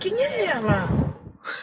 Quem é ela?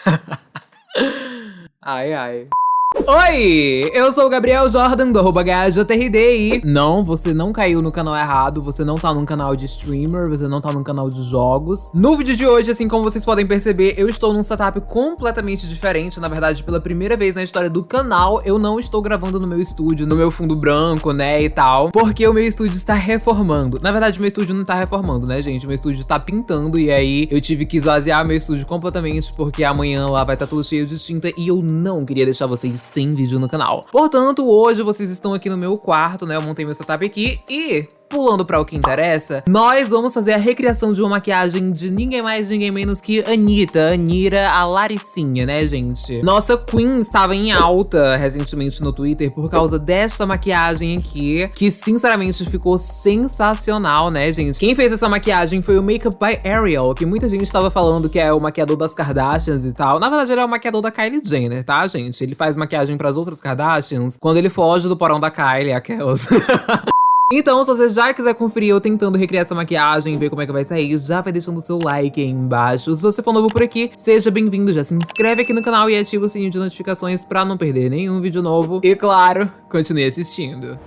ai, ai. Oi, eu sou o Gabriel Jordan do arroba e não, você não caiu no canal errado, você não tá num canal de streamer, você não tá num canal de jogos. No vídeo de hoje, assim como vocês podem perceber, eu estou num setup completamente diferente, na verdade, pela primeira vez na história do canal, eu não estou gravando no meu estúdio, no meu fundo branco, né, e tal, porque o meu estúdio está reformando. Na verdade, meu estúdio não tá reformando, né, gente, meu estúdio tá pintando e aí eu tive que esvaziar meu estúdio completamente porque amanhã lá vai estar tá tudo cheio de tinta e eu não queria deixar vocês sem vídeo no canal. Portanto, hoje vocês estão aqui no meu quarto, né? Eu montei meu setup aqui e pulando para o que interessa, nós vamos fazer a recriação de uma maquiagem de ninguém mais, ninguém menos que Anitta, Anira, a Laricinha, né, gente? Nossa Queen estava em alta recentemente no Twitter por causa desta maquiagem aqui, que sinceramente ficou sensacional, né, gente? Quem fez essa maquiagem foi o Makeup by Ariel, que muita gente estava falando que é o maquiador das Kardashians e tal. Na verdade, ele é o maquiador da Kylie Jenner, tá, gente? Ele faz maquiagem para as outras Kardashians quando ele foge do porão da Kylie, aquelas. Então, se você já quiser conferir eu tentando recriar essa maquiagem, ver como é que vai sair, já vai deixando o seu like aí embaixo. Se você for novo por aqui, seja bem-vindo, já se inscreve aqui no canal e ativa o sininho de notificações pra não perder nenhum vídeo novo. E claro, continue assistindo.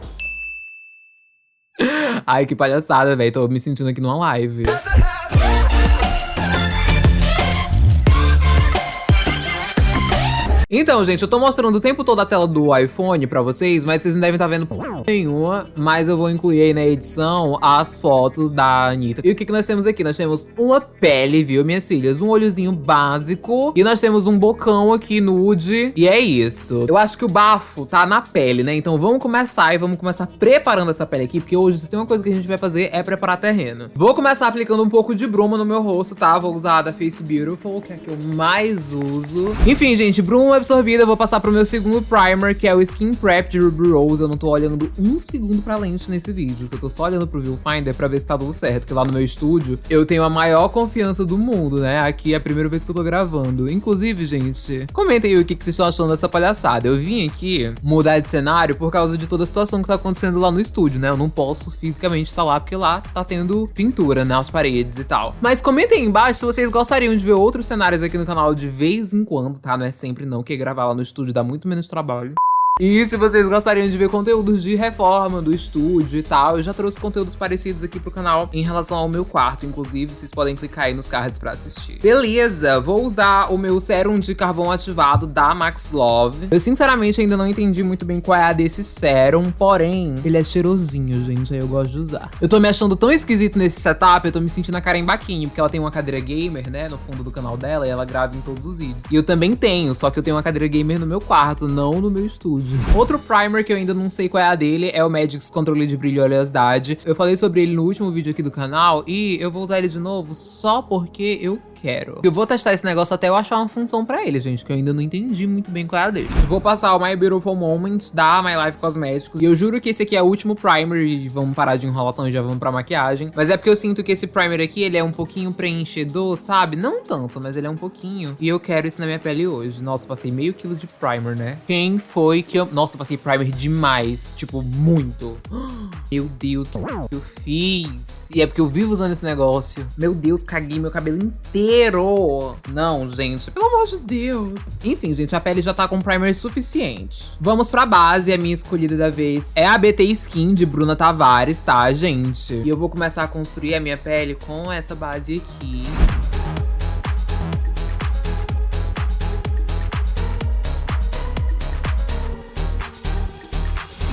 Ai, que palhaçada, velho. Tô me sentindo aqui numa live. Então, gente, eu tô mostrando o tempo todo a tela do iPhone pra vocês, mas vocês não devem estar tá vendo nenhuma, mas eu vou incluir aí na edição as fotos da Anitta. E o que que nós temos aqui? Nós temos uma pele, viu, minhas filhas? Um olhozinho básico e nós temos um bocão aqui nude e é isso. Eu acho que o bafo tá na pele, né? Então vamos começar e vamos começar preparando essa pele aqui, porque hoje se tem uma coisa que a gente vai fazer é preparar terreno. Vou começar aplicando um pouco de bruma no meu rosto, tá? Vou usar a da Face Beautiful, que é a que eu mais uso. Enfim, gente, bruma absorvida, eu vou passar pro meu segundo primer, que é o Skin Prep de Ruby Rose. Eu não tô olhando um segundo pra lente nesse vídeo, que eu tô só olhando pro viewfinder pra ver se tá tudo certo, que lá no meu estúdio eu tenho a maior confiança do mundo, né? Aqui é a primeira vez que eu tô gravando. Inclusive, gente, comentem aí o que, que vocês estão achando dessa palhaçada. Eu vim aqui mudar de cenário por causa de toda a situação que tá acontecendo lá no estúdio, né? Eu não posso fisicamente estar tá lá, porque lá tá tendo pintura, né? As paredes e tal. Mas comentem aí embaixo se vocês gostariam de ver outros cenários aqui no canal de vez em quando, tá? Não é sempre não, que gravar lá no estúdio dá muito menos trabalho. E se vocês gostariam de ver conteúdos de reforma do estúdio e tal, eu já trouxe conteúdos parecidos aqui pro canal em relação ao meu quarto, inclusive, vocês podem clicar aí nos cards pra assistir. Beleza, vou usar o meu sérum de carvão ativado da Max Love. Eu sinceramente ainda não entendi muito bem qual é a desse sérum, porém, ele é cheirosinho, gente, aí eu gosto de usar. Eu tô me achando tão esquisito nesse setup, eu tô me sentindo a Karen Baquinho, porque ela tem uma cadeira gamer, né, no fundo do canal dela, e ela grava em todos os vídeos. E eu também tenho, só que eu tenho uma cadeira gamer no meu quarto, não no meu estúdio. Outro primer que eu ainda não sei qual é a dele é o Magix Controle de Brilho e Oleosidade. Eu falei sobre ele no último vídeo aqui do canal e eu vou usar ele de novo só porque eu quero. Eu vou testar esse negócio até eu achar uma função pra ele, gente, que eu ainda não entendi muito bem qual é a dele. vou passar o My Beautiful Moments da My Life Cosmetics. E eu juro que esse aqui é o último primer e vamos parar de enrolação e já vamos pra maquiagem. Mas é porque eu sinto que esse primer aqui, ele é um pouquinho preenchedor, sabe? Não tanto, mas ele é um pouquinho. E eu quero isso na minha pele hoje. Nossa, passei meio quilo de primer, né? Quem foi que eu... Nossa, passei primer demais. Tipo, muito. Meu Deus, que eu fiz? E é porque eu vivo usando esse negócio. Meu Deus, caguei meu cabelo inteiro. Não, gente, pelo amor de Deus. Enfim, gente, a pele já tá com primer suficiente. Vamos pra base, a minha escolhida da vez é a BT Skin de Bruna Tavares, tá, gente? E eu vou começar a construir a minha pele com essa base aqui.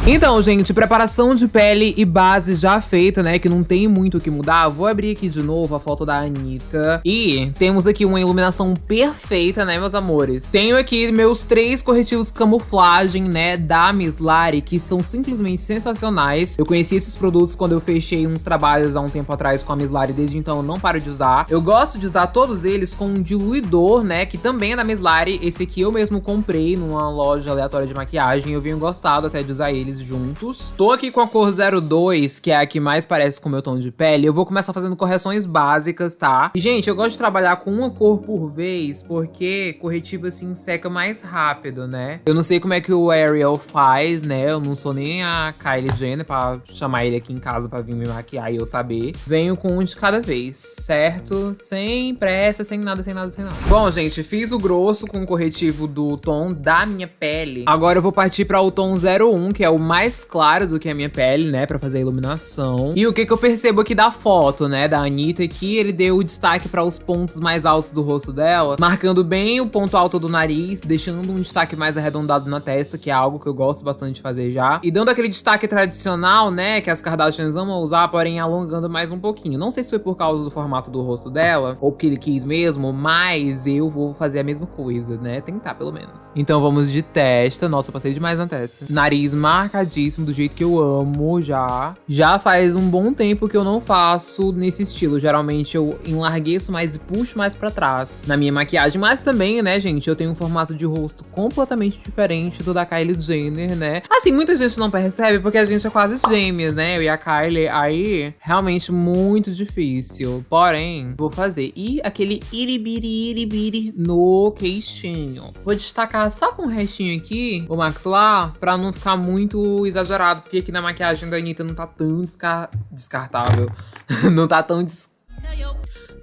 Então, gente, preparação de pele e base já feita, né? Que não tem muito o que mudar. Vou abrir aqui de novo a foto da Anitta. E temos aqui uma iluminação perfeita, né, meus amores? Tenho aqui meus três corretivos camuflagem, né, da Miss Lari, que são simplesmente sensacionais. Eu conheci esses produtos quando eu fechei uns trabalhos há um tempo atrás com a Miss Lari, desde então eu não paro de usar. Eu gosto de usar todos eles com um diluidor, né, que também é da Miss Lari. Esse aqui eu mesmo comprei numa loja aleatória de maquiagem. Eu venho gostado até de usar eles juntos. Tô aqui com a cor 02, que é a que mais parece com o meu tom de pele. Eu vou começar fazendo correções básicas, tá? E, gente, eu gosto de trabalhar com uma cor por vez, porque corretivo, assim, seca mais rápido, né? Eu não sei como é que o Ariel faz, né? Eu não sou nem a Kylie Jenner pra chamar ele aqui em casa pra vir me maquiar e eu saber. Venho com um de cada vez, certo? Sem pressa, sem nada, sem nada, sem nada. Bom, gente, fiz o grosso com o corretivo do tom da minha pele. Agora eu vou partir para o tom 01, que é o mais claro do que a minha pele, né, para fazer a iluminação. E o que que eu percebo aqui da foto, né, da Anitta aqui, ele deu o destaque para os pontos mais altos do rosto dela, marcando bem o ponto alto do nariz, deixando um destaque mais arredondado na testa, que é algo que eu gosto bastante de fazer já. E dando aquele destaque tradicional, né, que as Kardashians amam usar, porém alongando mais um pouquinho. Não sei se foi por causa do formato do rosto dela, ou porque ele quis mesmo, mas eu vou fazer a mesma coisa, né, tentar pelo menos. Então vamos de testa. Nossa, eu passei demais na testa. Nariz marcadíssimo, do jeito que eu amo já. Já faz um bom tempo que eu não faço nesse estilo. Geralmente eu enlargueço mais e puxo mais pra trás na minha maquiagem. Mas também, né, gente, eu tenho um formato de rosto completamente diferente do da Kylie Jenner, né? Assim, muita gente não percebe porque a gente é quase gêmeas, né? Eu e a Kylie. Aí, realmente muito difícil. Porém, vou fazer. E aquele iribiri iribiri no queixinho. Vou destacar só com o restinho aqui, o maxilar, pra não ficar muito exagerado, porque aqui na maquiagem da Anitta não tá tão descar descartável. não tá tão des...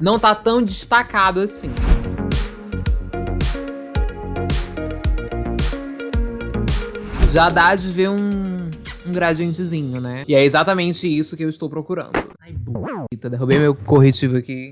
Não tá tão destacado assim. Já dá de ver um, um gradientezinho, né? E é exatamente isso que eu estou procurando. Ai, bonita, derrubei meu corretivo aqui.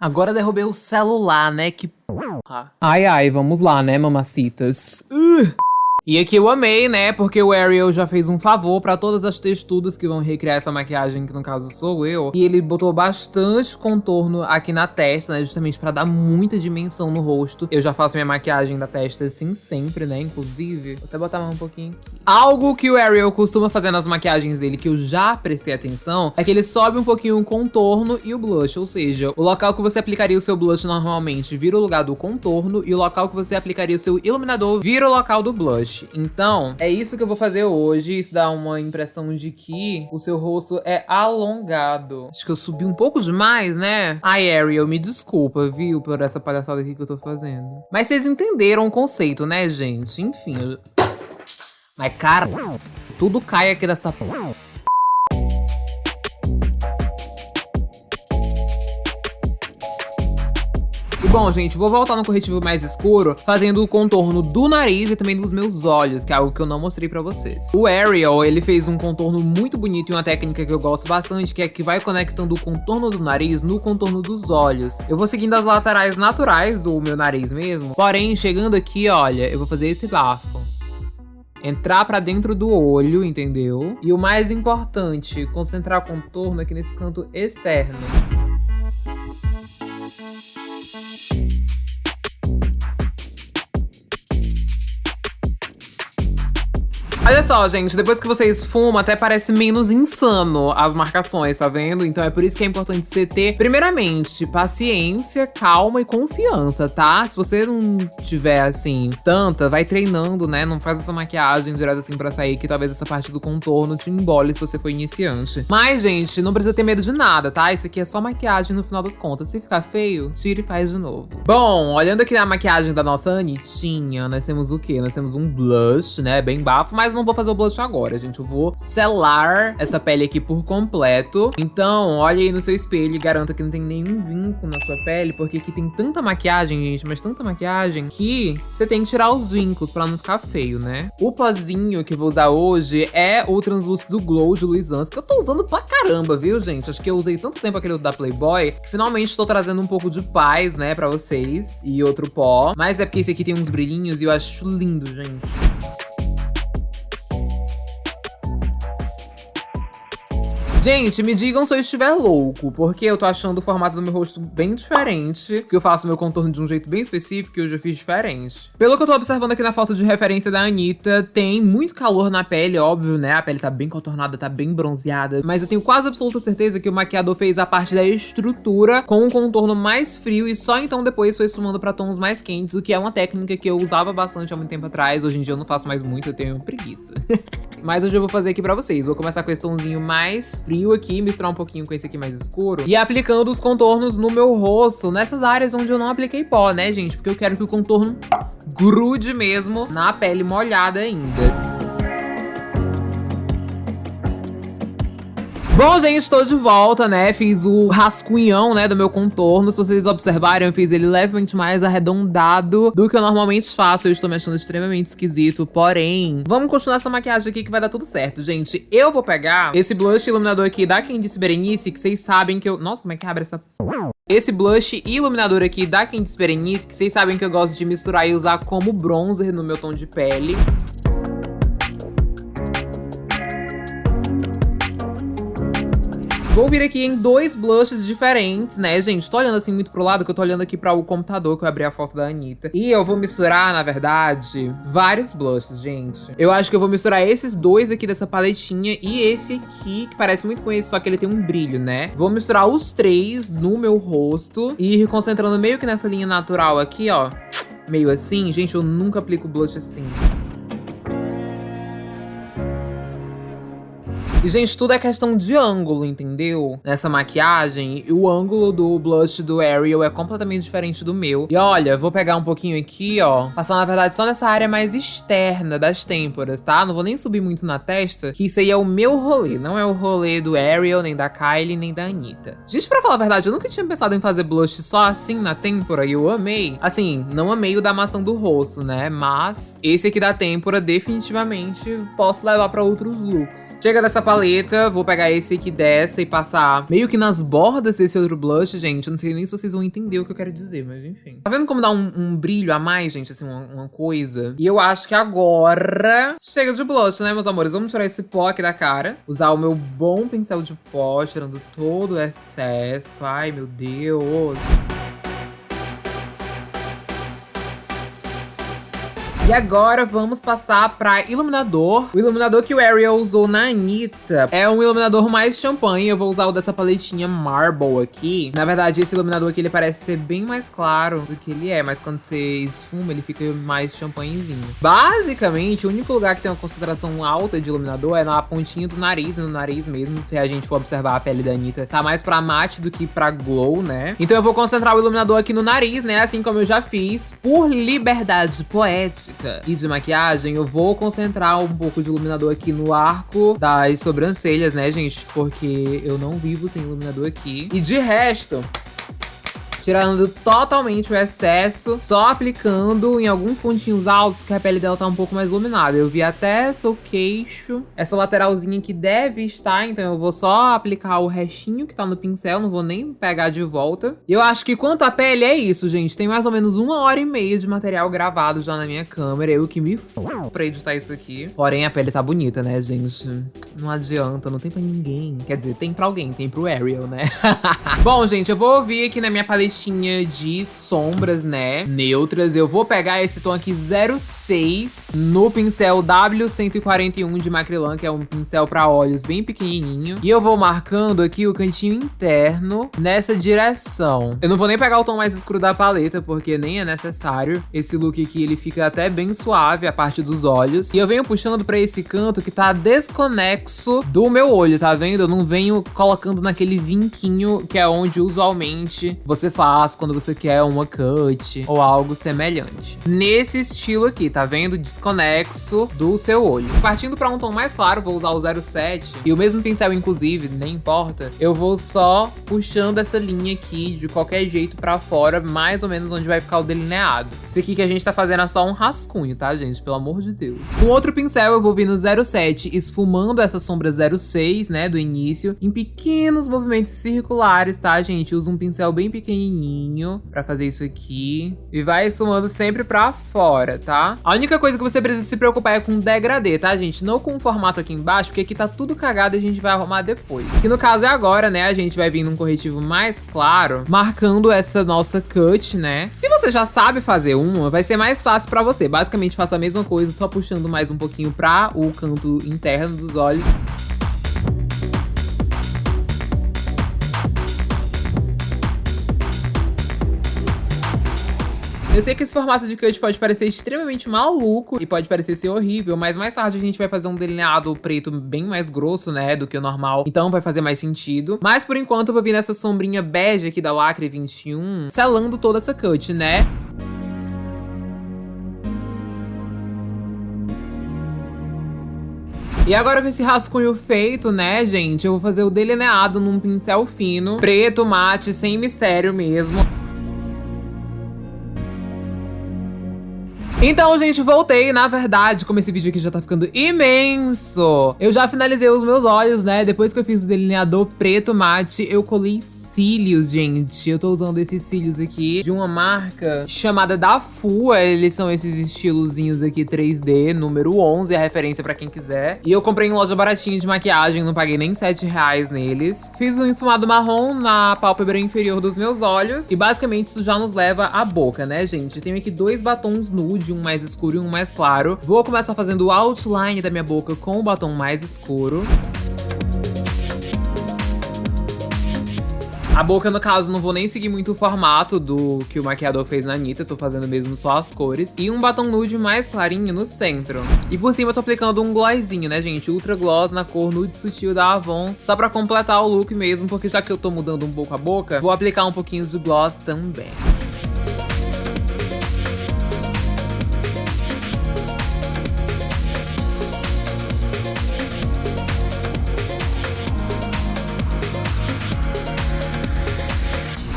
Agora derrubei o celular, né? Que porra. Ai, ai, vamos lá, né, mamacitas. Uh. E aqui eu amei, né? Porque o Ariel já fez um favor pra todas as texturas que vão recriar essa maquiagem, que no caso sou eu. E ele botou bastante contorno aqui na testa, né? Justamente pra dar muita dimensão no rosto. Eu já faço minha maquiagem da testa assim sempre, né? Inclusive. Vou até botar mais um pouquinho aqui. Algo que o Ariel costuma fazer nas maquiagens dele, que eu já prestei atenção, é que ele sobe um pouquinho o contorno e o blush. Ou seja, o local que você aplicaria o seu blush normalmente vira o lugar do contorno. E o local que você aplicaria o seu iluminador vira o local do blush. Então, é isso que eu vou fazer hoje. Isso dá uma impressão de que o seu rosto é alongado. Acho que eu subi um pouco demais, né? Ai, Ariel, me desculpa, viu? Por essa palhaçada aqui que eu tô fazendo. Mas vocês entenderam o conceito, né, gente? Enfim. Eu... Mas, cara, tudo cai aqui dessa... bom, gente, vou voltar no corretivo mais escuro, fazendo o contorno do nariz e também dos meus olhos, que é algo que eu não mostrei pra vocês. O Ariel, ele fez um contorno muito bonito e uma técnica que eu gosto bastante, que é que vai conectando o contorno do nariz no contorno dos olhos. Eu vou seguindo as laterais naturais do meu nariz mesmo, porém, chegando aqui, olha, eu vou fazer esse bafo entrar para dentro do olho, entendeu? E o mais importante, concentrar o contorno aqui nesse canto externo. Olha só, gente, depois que você esfuma, até parece menos insano as marcações, tá vendo? Então é por isso que é importante você ter, primeiramente, paciência, calma e confiança, tá? Se você não tiver, assim, tanta, vai treinando, né? Não faz essa maquiagem direto assim pra sair, que talvez essa parte do contorno te embole se você for iniciante. Mas, gente, não precisa ter medo de nada, tá? Isso aqui é só maquiagem no final das contas. Se ficar feio, tira e faz de novo. Bom, olhando aqui na maquiagem da nossa Anitinha, nós temos o quê? Nós temos um blush, né? Bem bafo, mas mas não vou fazer o blush agora, gente. Eu vou selar essa pele aqui por completo. Então, olha aí no seu espelho e garanta que não tem nenhum vinco na sua pele, porque aqui tem tanta maquiagem, gente, mas tanta maquiagem, que você tem que tirar os vincos pra não ficar feio, né? O pozinho que eu vou usar hoje é o Translúcido Glow de Luisans, que eu tô usando pra caramba, viu, gente? Acho que eu usei tanto tempo aquele da Playboy, que finalmente tô trazendo um pouco de paz, né, pra vocês. E outro pó. Mas é porque esse aqui tem uns brilhinhos e eu acho lindo, gente. Gente, me digam se eu estiver louco, porque eu tô achando o formato do meu rosto bem diferente, que eu faço meu contorno de um jeito bem específico e eu já fiz diferente. Pelo que eu tô observando aqui na foto de referência da Anitta, tem muito calor na pele, óbvio, né? A pele tá bem contornada, tá bem bronzeada, mas eu tenho quase absoluta certeza que o maquiador fez a parte da estrutura com um contorno mais frio e só então depois foi sumando pra tons mais quentes, o que é uma técnica que eu usava bastante há muito tempo atrás. Hoje em dia eu não faço mais muito, eu tenho preguiça. mas hoje eu vou fazer aqui pra vocês. Vou começar com esse tomzinho mais frio aqui, misturar um pouquinho com esse aqui mais escuro. E aplicando os contornos no meu rosto, nessas áreas onde eu não apliquei pó, né, gente? Porque eu quero que o contorno grude mesmo na pele molhada ainda. Bom, gente, estou de volta, né? Fiz o rascunhão, né, do meu contorno. Se vocês observarem, eu fiz ele levemente mais arredondado do que eu normalmente faço. Eu estou me achando extremamente esquisito, porém... Vamos continuar essa maquiagem aqui que vai dar tudo certo, gente. Eu vou pegar esse blush iluminador aqui da Candice Berenice, que vocês sabem que eu... Nossa, como é que abre essa... Esse blush iluminador aqui da Candice Berenice, que vocês sabem que eu gosto de misturar e usar como bronzer no meu tom de pele. Vou vir aqui em dois blushes diferentes, né, gente? Tô olhando assim muito pro lado, que eu tô olhando aqui para o computador, que eu abri a foto da Anitta. E eu vou misturar, na verdade, vários blushes, gente. Eu acho que eu vou misturar esses dois aqui dessa paletinha e esse aqui, que parece muito com esse, só que ele tem um brilho, né? Vou misturar os três no meu rosto e ir concentrando meio que nessa linha natural aqui, ó. Meio assim. Gente, eu nunca aplico blush assim. E, gente, tudo é questão de ângulo, entendeu? Nessa maquiagem, o ângulo do blush do Ariel é completamente diferente do meu. E olha, vou pegar um pouquinho aqui, ó. Passar, na verdade, só nessa área mais externa das têmporas, tá? Não vou nem subir muito na testa, que isso aí é o meu rolê. Não é o rolê do Ariel, nem da Kylie, nem da Anitta. Gente, pra falar a verdade, eu nunca tinha pensado em fazer blush só assim na têmpora e eu amei. Assim, não amei o da maçã do rosto, né? Mas esse aqui da têmpora, definitivamente, posso levar pra outros looks. Chega dessa paleta, vou pegar esse aqui dessa e passar meio que nas bordas desse outro blush, gente. Eu não sei nem se vocês vão entender o que eu quero dizer, mas enfim. Tá vendo como dá um, um brilho a mais, gente? Assim, uma, uma, coisa. E eu acho que agora chega de blush, né, meus amores? Vamos tirar esse pó aqui da cara. Usar o meu bom pincel de pó, tirando todo o excesso. Ai, meu Deus. E agora vamos passar pra iluminador. O iluminador que o Ariel usou na Anitta é um iluminador mais champanhe. Eu vou usar o dessa paletinha Marble aqui. Na verdade, esse iluminador aqui, ele parece ser bem mais claro do que ele é. Mas quando você esfuma, ele fica mais champanhezinho. Basicamente, o único lugar que tem uma concentração alta de iluminador é na pontinha do nariz, no nariz mesmo. Se a gente for observar a pele da Anitta, tá mais pra mate do que pra glow, né? Então eu vou concentrar o iluminador aqui no nariz, né? Assim como eu já fiz, por liberdade poética e de maquiagem, eu vou concentrar um pouco de iluminador aqui no arco das sobrancelhas, né, gente? Porque eu não vivo sem iluminador aqui. E de resto, tirando totalmente o excesso, só aplicando em alguns pontinhos altos que a pele dela tá um pouco mais iluminada. Eu vi a testa, o queixo, essa lateralzinha que deve estar, então eu vou só aplicar o restinho que tá no pincel, não vou nem pegar de volta. Eu acho que quanto à pele é isso, gente. Tem mais ou menos uma hora e meia de material gravado já na minha câmera, eu que me f... pra editar isso aqui. Porém, a pele tá bonita, né, gente? Não adianta, não tem pra ninguém. Quer dizer, tem pra alguém, tem pro Ariel, né? Bom, gente, eu vou vir aqui na minha paleta paletinha de sombras, né, neutras. Eu vou pegar esse tom aqui 06 no pincel W141 de Macrylan, que é um pincel para olhos bem pequenininho. E eu vou marcando aqui o cantinho interno nessa direção. Eu não vou nem pegar o tom mais escuro da paleta, porque nem é necessário. Esse look aqui, ele fica até bem suave, a parte dos olhos. E eu venho puxando pra esse canto que tá desconexo do meu olho, tá vendo? Eu não venho colocando naquele vinquinho que é onde usualmente você faz faz quando você quer uma cut ou algo semelhante. Nesse estilo aqui, tá vendo? Desconexo do seu olho. Partindo para um tom mais claro, vou usar o 07 e o mesmo pincel, inclusive, nem importa. Eu vou só puxando essa linha aqui de qualquer jeito para fora, mais ou menos onde vai ficar o delineado. Isso aqui que a gente tá fazendo é só um rascunho, tá, gente? Pelo amor de Deus. Com outro pincel, eu vou vir no 07, esfumando essa sombra 06, né, do início, em pequenos movimentos circulares, tá, gente? Uso um pincel bem pequenininho fininho pra fazer isso aqui. E vai esfumando sempre pra fora, tá? A única coisa que você precisa se preocupar é com o degradê, tá, gente? Não com o formato aqui embaixo, porque aqui tá tudo cagado e a gente vai arrumar depois. Que no caso é agora, né? A gente vai vir num corretivo mais claro, marcando essa nossa cut, né? Se você já sabe fazer uma, vai ser mais fácil pra você. Basicamente, faça a mesma coisa, só puxando mais um pouquinho pra o canto interno dos olhos. Eu sei que esse formato de cut pode parecer extremamente maluco e pode parecer ser horrível, mas mais tarde a gente vai fazer um delineado preto bem mais grosso, né, do que o normal, então vai fazer mais sentido. Mas por enquanto eu vou vir nessa sombrinha bege aqui da Lacre 21, selando toda essa cut, né? E agora com esse rascunho feito, né, gente, eu vou fazer o delineado num pincel fino, preto, mate, sem mistério mesmo. Então, gente, voltei. Na verdade, como esse vídeo aqui já tá ficando imenso, eu já finalizei os meus olhos, né? Depois que eu fiz o delineador preto mate, eu colei cílios, gente. Eu tô usando esses cílios aqui de uma marca chamada da Fua. Eles são esses estilozinhos aqui 3D, número 11, a referência pra quem quiser. E eu comprei em loja baratinha de maquiagem, não paguei nem 7 reais neles. Fiz um esfumado marrom na pálpebra inferior dos meus olhos. E basicamente isso já nos leva à boca, né, gente? Tenho aqui dois batons nude, um mais escuro e um mais claro. Vou começar fazendo o outline da minha boca com o batom mais escuro. A boca, no caso, não vou nem seguir muito o formato do que o maquiador fez na Anitta, tô fazendo mesmo só as cores. E um batom nude mais clarinho no centro. E por cima eu tô aplicando um glossinho, né, gente? Ultra Gloss na cor nude sutil da Avon, só pra completar o look mesmo, porque já que eu tô mudando um pouco a boca, vou aplicar um pouquinho de gloss também.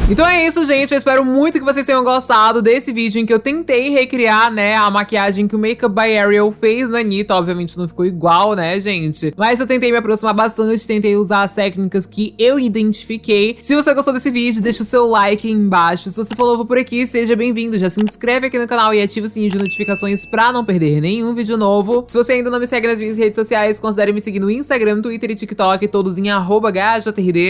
Então é isso, gente. Eu espero muito que vocês tenham gostado desse vídeo em que eu tentei recriar, né, a maquiagem que o Makeup by Ariel fez na Anitta. Obviamente não ficou igual, né, gente? Mas eu tentei me aproximar bastante, tentei usar as técnicas que eu identifiquei. Se você gostou desse vídeo, deixa o seu like aí embaixo. Se você for novo por aqui, seja bem-vindo. Já se inscreve aqui no canal e ativa o sininho de notificações pra não perder nenhum vídeo novo. Se você ainda não me segue nas minhas redes sociais, considere me seguir no Instagram, Twitter e TikTok, todos em arroba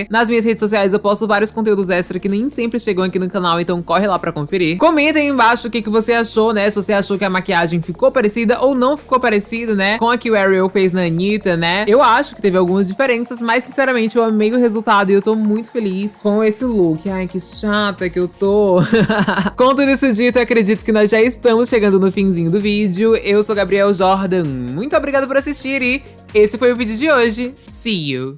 Nas minhas redes sociais eu posto vários conteúdos extra que nem nem sempre chegam aqui no canal, então corre lá pra conferir. Comenta aí embaixo o que, que você achou, né? Se você achou que a maquiagem ficou parecida ou não ficou parecida, né? Com a que o Ariel fez na Anitta, né? Eu acho que teve algumas diferenças, mas sinceramente eu amei o resultado e eu tô muito feliz com esse look. Ai, que chata que eu tô. com tudo isso dito, eu acredito que nós já estamos chegando no finzinho do vídeo. Eu sou Gabriel Jordan, muito obrigada por assistir e esse foi o vídeo de hoje. See you!